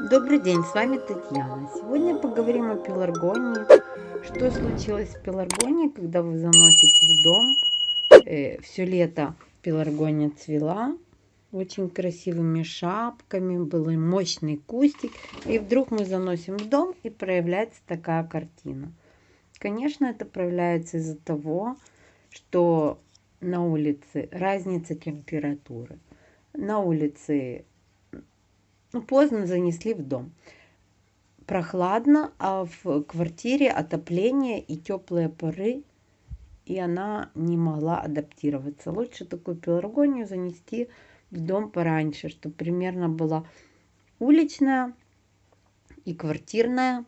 Добрый день, с вами Татьяна. Сегодня поговорим о пеларгонии. Что случилось с пеларгонией, когда вы заносите в дом. Э, все лето пеларгония цвела очень красивыми шапками, был мощный кустик. И вдруг мы заносим в дом и проявляется такая картина. Конечно, это проявляется из-за того, что на улице разница температуры. На улице поздно занесли в дом. Прохладно, а в квартире отопление и теплые поры, и она не могла адаптироваться. Лучше такую пеларгонию занести в дом пораньше, чтобы примерно была уличная и квартирная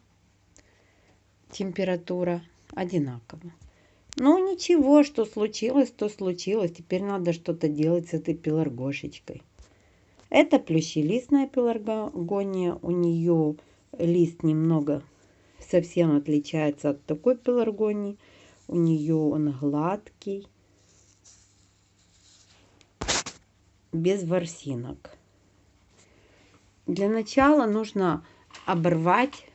температура одинаково. Ну ничего, что случилось, то случилось. Теперь надо что-то делать с этой пеларгошечкой. Это плющелистная пеларгония. У нее лист немного совсем отличается от такой пеларгонии. У нее он гладкий, без ворсинок. Для начала нужно оборвать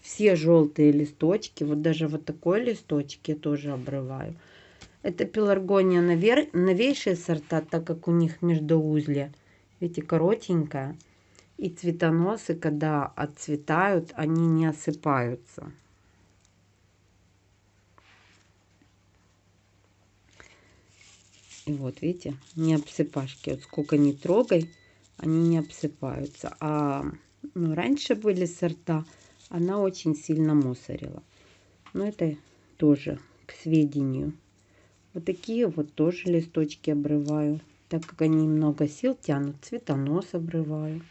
все желтые листочки. Вот даже вот такой листочек я тоже обрываю. Это пеларгония новейшие сорта, так как у них междуузле, видите, коротенькая. И цветоносы, когда отцветают, они не осыпаются. И вот, видите, не обсыпашки. Вот сколько не трогай, они не обсыпаются. А ну, раньше были сорта, она очень сильно мусорила. Но это тоже к сведению. Вот такие вот тоже листочки обрываю. Так как они много сил тянут, цветонос обрываю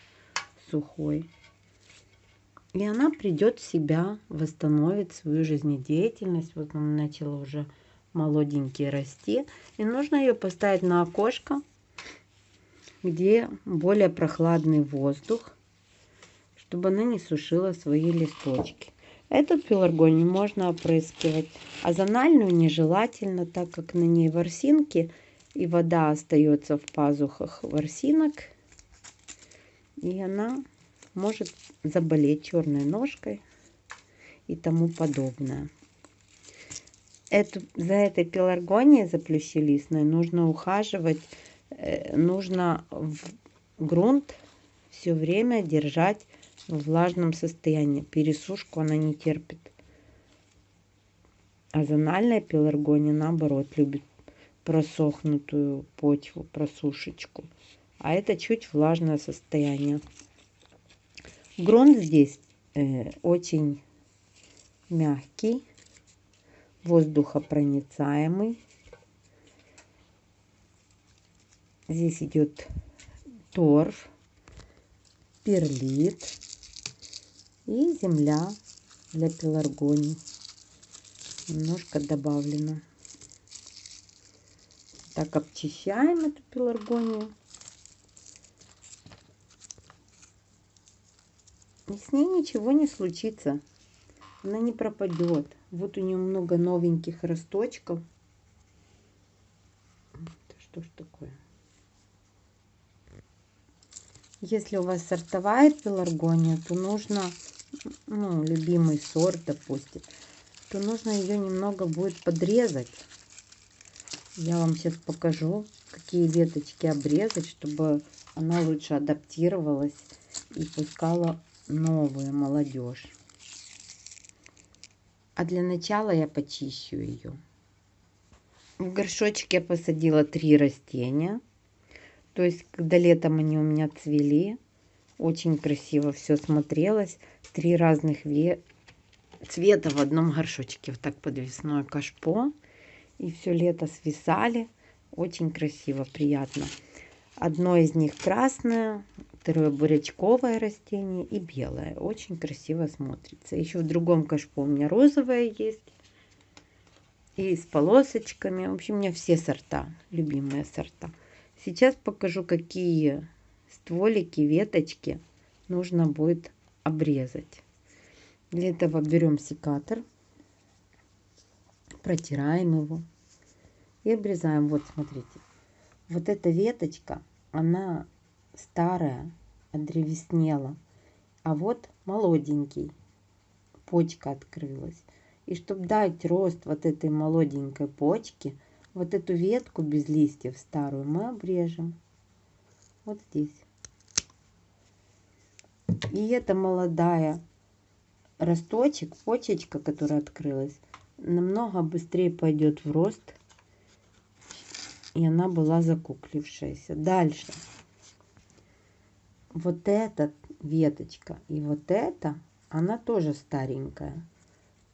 сухой. И она придет в себя, восстановит свою жизнедеятельность. Вот она начала уже молоденькие расти. И нужно ее поставить на окошко, где более прохладный воздух чтобы она не сушила свои листочки. Эту пеларгонию можно опрыскивать, а зональную нежелательно, так как на ней ворсинки и вода остается в пазухах ворсинок. И она может заболеть черной ножкой и тому подобное. Эту, за этой пеларгонией, за плющелистной, нужно ухаживать, э, нужно в грунт все время держать в влажном состоянии. Пересушку она не терпит. А зональная пеларгония, наоборот, любит просохнутую почву, просушечку. А это чуть влажное состояние. Грунт здесь э, очень мягкий, воздухопроницаемый. Здесь идет торф, перлит и земля для пеларгоний. Немножко добавлено. Так обчищаем эту пеларгонию. И с ней ничего не случится. Она не пропадет. Вот у нее много новеньких росточков. Что ж такое? Если у вас сортовая пеларгония, то нужно, ну, любимый сорт, допустим, то нужно ее немного будет подрезать. Я вам сейчас покажу, какие веточки обрезать, чтобы она лучше адаптировалась и пускала новую молодежь. А для начала я почищу ее. В горшочек я посадила три растения. То есть, когда летом они у меня цвели, очень красиво все смотрелось. Три разных ве... цвета в одном горшочке. Вот так подвесное кашпо. И все лето свисали. Очень красиво, приятно. Одно из них красное, второе бурячковое растение и белое. Очень красиво смотрится. Еще в другом кашпо у меня розовое есть. И с полосочками. В общем, у меня все сорта, любимые сорта. Сейчас покажу, какие стволики, веточки нужно будет обрезать. Для этого берем секатор, протираем его и обрезаем. Вот, смотрите. Вот эта веточка, она старая, одревеснела. А вот молоденький. Почка открылась. И чтобы дать рост вот этой молоденькой почке, вот эту ветку без листьев старую мы обрежем. Вот здесь. И эта молодая росточек, почечка, которая открылась, намного быстрее пойдет в рост. И она была закуклившаяся. Дальше. Вот эта веточка и вот эта, она тоже старенькая.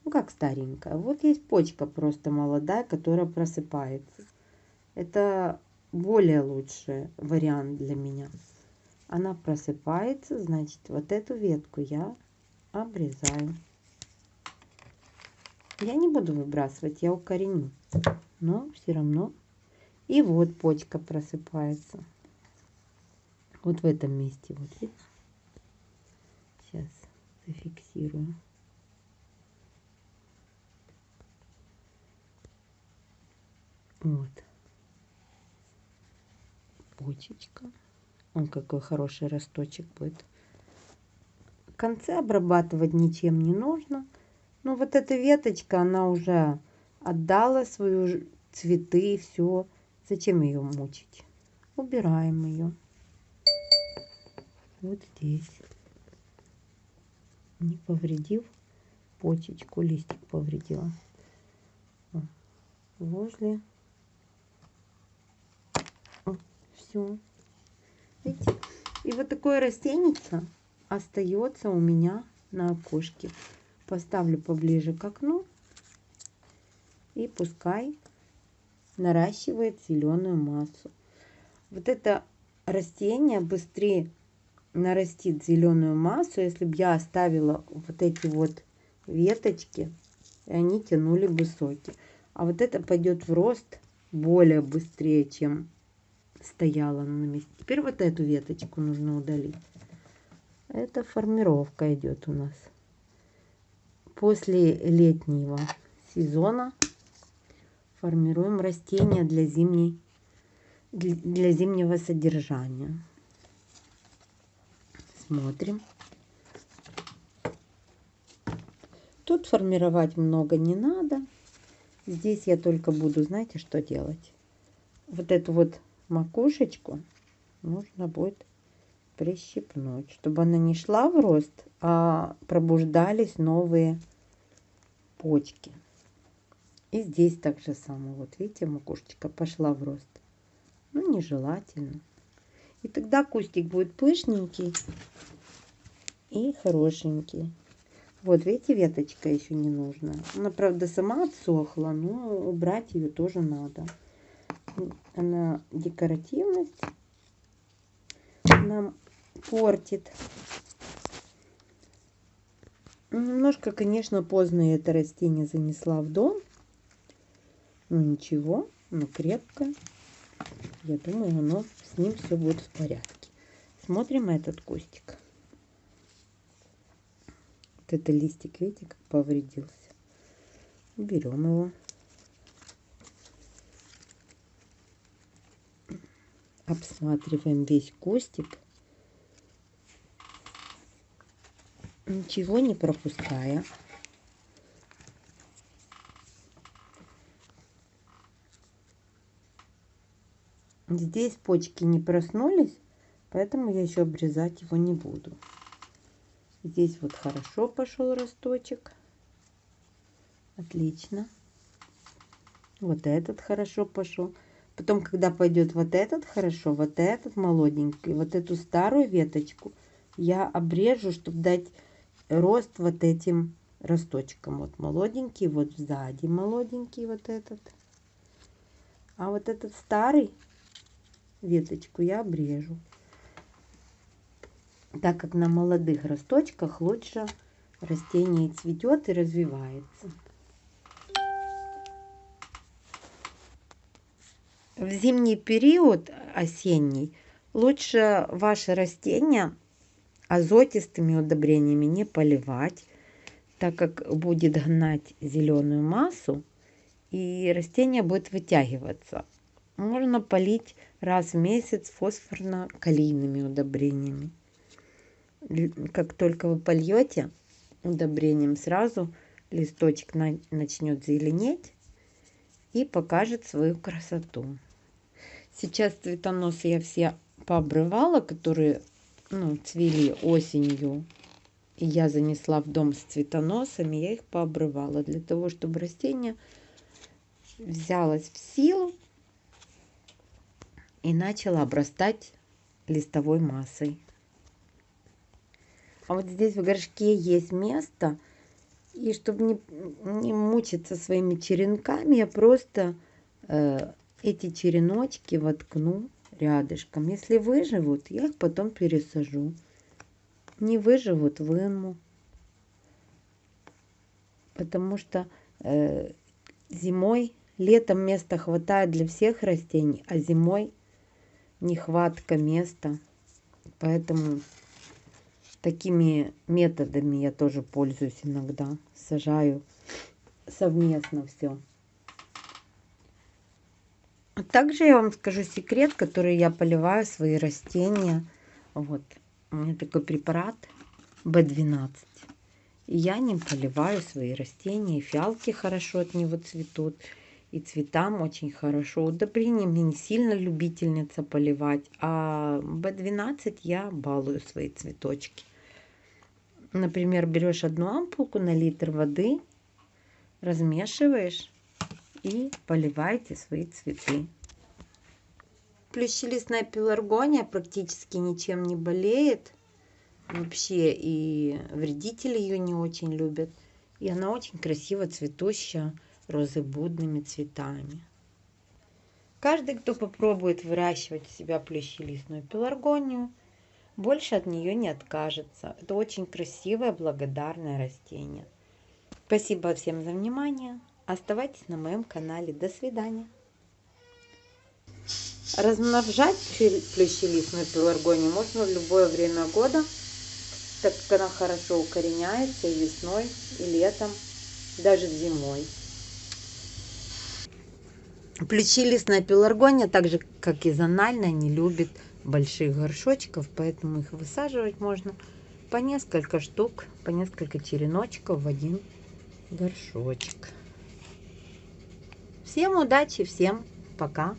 Ну как старенькая? Вот есть почка просто молодая, которая просыпается. Это более лучший вариант для меня. Она просыпается, значит, вот эту ветку я обрезаю. Я не буду выбрасывать, я укореню. Но все равно. И вот почка просыпается. Вот в этом месте. Вот видите? Сейчас зафиксирую. Вот. Почечка. Он какой хороший росточек будет. Конце обрабатывать ничем не нужно. Ну вот эта веточка, она уже отдала свою цветы, все. Зачем ее мучить? Убираем ее. Вот здесь. Не повредив почечку, листик повредила. Возле. Все. Видите? И вот такое растение остается у меня на окошке. Поставлю поближе к окну. И пускай наращивает зеленую массу. Вот это растение быстрее нарастит зеленую массу, если бы я оставила вот эти вот веточки, и они тянули бы соки. А вот это пойдет в рост более быстрее, чем стояла на месте. Теперь вот эту веточку нужно удалить. Это формировка идет у нас. После летнего сезона формируем растения для зимней для зимнего содержания. Смотрим. Тут формировать много не надо. Здесь я только буду, знаете, что делать? Вот эту вот макушечку нужно будет прищипнуть, чтобы она не шла в рост, а пробуждались новые почки. И здесь так же самое. Вот видите, макушечка пошла в рост. Ну, нежелательно. И тогда кустик будет пышненький и хорошенький. Вот, видите, веточка еще не нужна. Она, правда, сама отсохла, но убрать ее тоже надо. Она декоративность нам портит. Немножко, конечно, поздно это растение занесла в дом. Но ничего, оно крепкое. Я думаю, оно с ним все будет в порядке. Смотрим этот кустик. Вот это листик, видите, как повредился. Берем его. Обсматриваем весь кустик. Ничего не пропуская. Здесь почки не проснулись, поэтому я еще обрезать его не буду. Здесь вот хорошо пошел росточек. Отлично. Вот этот хорошо пошел. Потом, когда пойдет вот этот хорошо, вот этот молоденький, вот эту старую веточку я обрежу, чтобы дать рост вот этим росточкам. Вот молоденький, вот сзади молоденький вот этот. А вот этот старый веточку я обрежу. Так как на молодых росточках лучше растение цветет и развивается. В зимний период, осенний, лучше ваше растение азотистыми удобрениями не поливать, так как будет гнать зеленую массу и растение будет вытягиваться. Можно полить раз в месяц фосфорно-калийными удобрениями. как только вы польете удобрением, сразу листочек на, начнет зеленеть и покажет свою красоту. Сейчас цветоносы я все пообрывала, которые ну, цвели осенью. И я занесла в дом с цветоносами, я их пообрывала для того, чтобы растение взялось в силу и начало обрастать листовой массой. А вот здесь в горшке есть место, и чтобы не, не мучиться своими черенками, я просто э, эти череночки воткну рядышком. Если выживут, я их потом пересажу. Не выживут, выму. Потому что э, зимой, летом места хватает для всех растений, а зимой нехватка места. Поэтому такими методами я тоже пользуюсь иногда. Сажаю совместно все. Также я вам скажу секрет, который я поливаю свои растения. Вот, у меня такой препарат B12. И я ним поливаю свои растения. Фиалки хорошо от него цветут. И цветам очень хорошо. Удобрением я не сильно любительница поливать. А B12 я балую свои цветочки. Например, берешь одну ампулку на литр воды, размешиваешь и поливайте свои цветы. Плющелистная пеларгония практически ничем не болеет. Вообще и вредители ее не очень любят. И она очень красиво цветущая розыбудными цветами. Каждый, кто попробует выращивать у себя плющелистную пеларгонию, больше от нее не откажется. Это очень красивое, благодарное растение. Спасибо всем за внимание. Оставайтесь на моем канале. До свидания. Размножать плющелистную пеларгонию можно в любое время года, так как она хорошо укореняется и весной, и летом, даже зимой. Плющелистная пеларгония, так же как и зональная, не любит больших горшочков, поэтому их высаживать можно по несколько штук, по несколько череночков в один горшочек. Всем удачи, всем пока!